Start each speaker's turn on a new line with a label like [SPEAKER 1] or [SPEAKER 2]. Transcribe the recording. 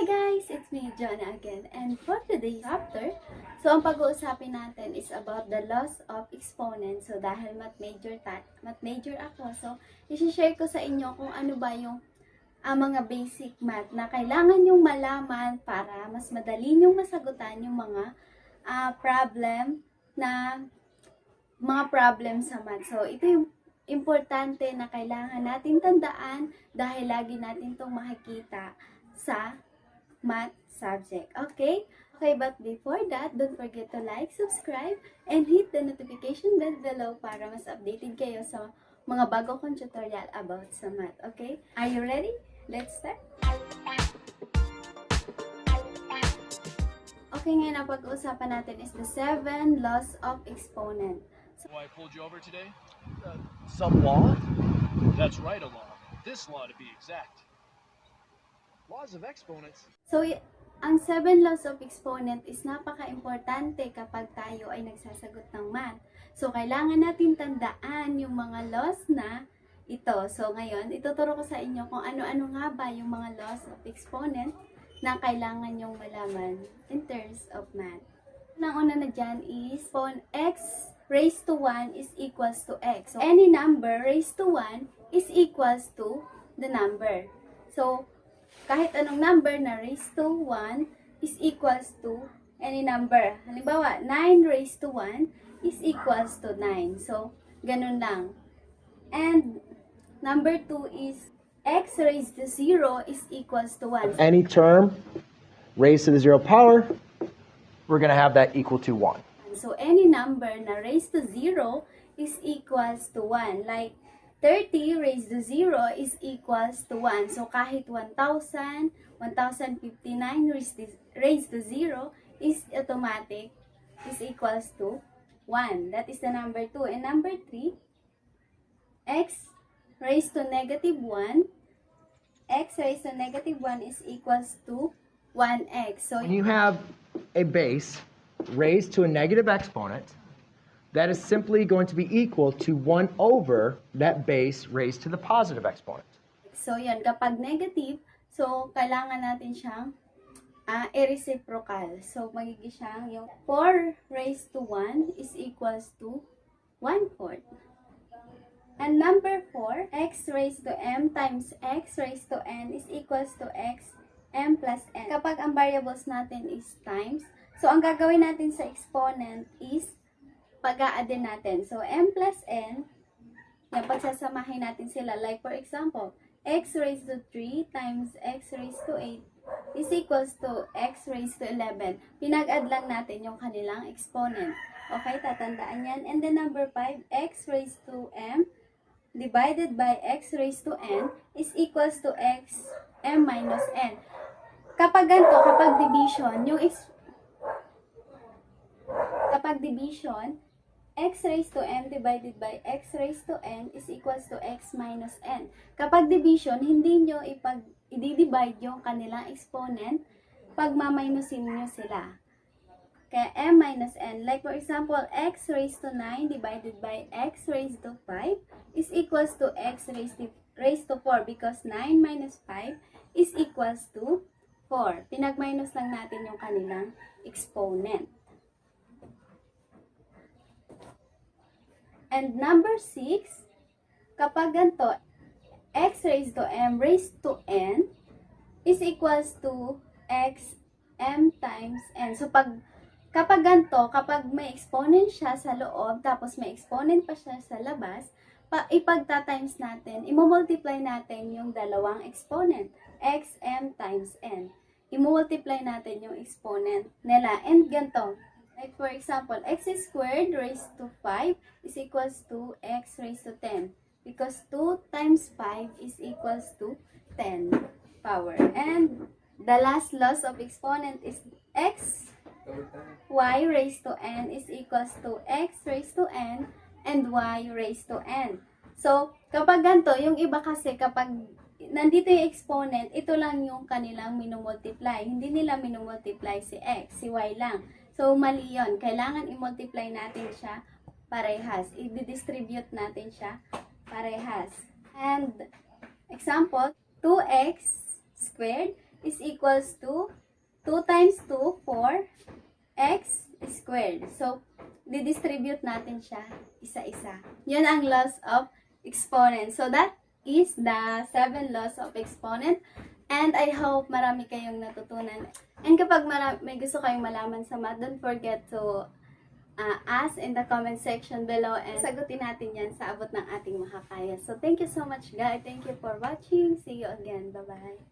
[SPEAKER 1] Hi guys! It's me, Jonah again. And for today's chapter, so ang pag-uusapin natin is about the loss of exponent. So dahil math major, ta- math major ako, so isi-share ko sa inyo kung ano ba yung ang mga basic math na kailangan yung malaman para mas madali nyong masagutan yung mga ah, problem na mga problem sa math. So ito yung importante na kailangan natin tandaan dahil lagi natin itong makikita sa math subject. Okay? Okay, but before that, don't forget to like, subscribe, and hit the notification bell below para mas updated kayo sa mga bago kong tutorial about sa math. Okay? Are you ready? Let's start! Okay, ngayon ang pag-uusapan natin is the seven laws of exponent.
[SPEAKER 2] Why I pulled you over today?
[SPEAKER 3] Some law?
[SPEAKER 2] That's right, a law. This law to be exact.
[SPEAKER 3] Laws of exponents.
[SPEAKER 1] So, ang seven laws of exponent is napaka-importante kapag tayo ay nagsasagot ng math. So, kailangan natin tandaan yung mga laws na ito. So, ngayon, ituturo ko sa inyo kung ano-ano nga ba yung mga laws of exponent na kailangan yung malaman in terms of math. Ang una na dyan is kung x raised to 1 is equals to x. So, any number raised to 1 is equals to the number. So, kahit anong number na raised to 1 is equals to any number. Halimbawa, 9 raised to 1 is equals to 9. So, ganun lang. And number 2 is x raised to 0 is equals to 1.
[SPEAKER 3] Any term raised to the zero power, we're going to have that equal to 1.
[SPEAKER 1] So, any number na raised to 0 is equals to 1. Like, 30 raised to 0 is equals to 1. So, kahit 1,000, 1,059 raised to, raised to 0 is automatic, is equals to 1. That is the number 2. And number 3, x raised to negative 1, x raised to negative 1 is equals to 1x. So,
[SPEAKER 3] you have a base raised to a negative exponent, that is simply going to be equal to 1 over that base raised to the positive exponent.
[SPEAKER 1] So, yan. Kapag negative, so, kailangan natin siyang ah, i-reciprocal. So, magiging siyang yung 4 raised to 1 is equals to 1 fourth. And number 4, x raised to m times x raised to n is equals to x m plus n. Kapag ang variables natin is times, so ang gagawin natin sa exponent is pag-a-add natin. So, m plus n, yan, pagsasamahin natin sila. Like, for example, x raised to 3 times x raised to 8 is equals to x raised to 11. Pinag-add lang natin yung kanilang exponent. Okay, tatandaan yan. And then number 5, x raised to m divided by x raised to n is equals to x m minus n. Kapag ganito, kapag division, yung kapag division, x raised to m divided by x raised to n is equals to x minus n. Kapag division, hindi nyo ipag, i-divide yung kanilang exponent pag maminusin nyo sila. Kaya m minus n. Like for example, x raised to 9 divided by x raised to 5 is equals to x raised to, raised to 4 because 9 minus 5 is equals to 4. Pinag-minus lang natin yung kanilang exponent. And number 6, kapag ganito, x raised to m raised to n is equals to x m times n. So, pag, kapag ganito, kapag may exponent siya sa loob, tapos may exponent pa siya sa labas, pa, ipagta-times natin, imumultiply natin yung dalawang exponent, x m times n. Imumultiply natin yung exponent nila. And ganito, Like for example, x squared raised to 5 is equals to x raised to 10. Because 2 times 5 is equals to 10 power. And the last loss of exponent is x y raised to n is equals to x raised to n and y raised to n. So, kapag ganito, yung iba kasi kapag nandito yung exponent, ito lang yung kanilang minumultiply. Hindi nila minumultiply si x, si y lang. So, mali yun. Kailangan i-multiply natin siya parehas. I-distribute natin siya parehas. And, example, 2x squared is equals to 2 times 2, 4, x squared. So, didistribute natin siya isa-isa. Yun ang laws of exponent. So, that is the seven laws of exponent. And I hope marami kayong natutunan. And kapag may gusto kayong malaman sa math, don't forget to uh, ask in the comment section below and sagutin natin yan sa abot ng ating makakaya. So, thank you so much, guys. Thank you for watching. See you again. Bye-bye.